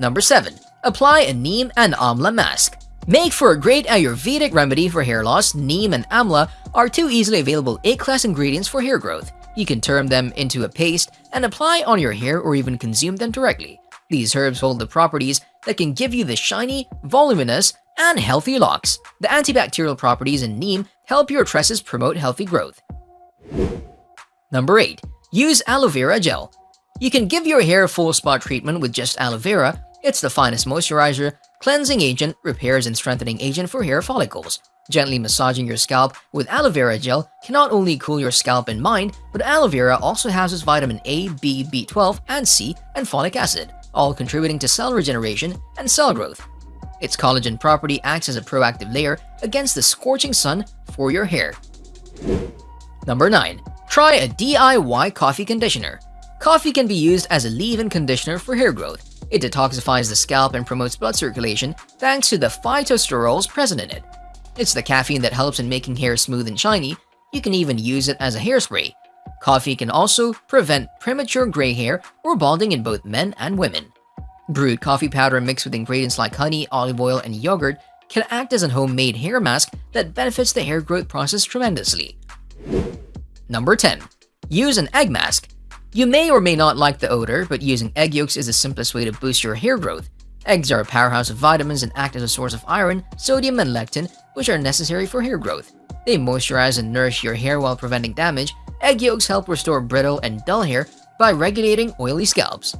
Number 7. Apply a Neem and Amla mask. Make for a great Ayurvedic remedy for hair loss, Neem and Amla are two easily available A-class ingredients for hair growth. You can turn them into a paste and apply on your hair or even consume them directly. These herbs hold the properties that can give you the shiny, voluminous, and healthy locks. The antibacterial properties in neem help your tresses promote healthy growth. Number 8. Use aloe vera gel. You can give your hair a full spot treatment with just aloe vera. It's the finest moisturizer, cleansing agent, repairs and strengthening agent for hair follicles. Gently massaging your scalp with aloe vera gel can not only cool your scalp and mind, but aloe vera also houses vitamin A, B, B12, and C, and folic acid, all contributing to cell regeneration and cell growth. Its collagen property acts as a proactive layer against the scorching sun for your hair. Number 9. Try a DIY coffee conditioner. Coffee can be used as a leave-in conditioner for hair growth. It detoxifies the scalp and promotes blood circulation thanks to the phytosterols present in it. It's the caffeine that helps in making hair smooth and shiny. You can even use it as a hairspray. Coffee can also prevent premature gray hair or balding in both men and women. Brewed coffee powder mixed with ingredients like honey, olive oil, and yogurt can act as a homemade hair mask that benefits the hair growth process tremendously. Number 10. Use an egg mask. You may or may not like the odor, but using egg yolks is the simplest way to boost your hair growth. Eggs are a powerhouse of vitamins and act as a source of iron, sodium, and lecithin, which are necessary for hair growth. They moisturize and nourish your hair while preventing damage. Egg yolks help restore brittle and dull hair by regulating oily scalps.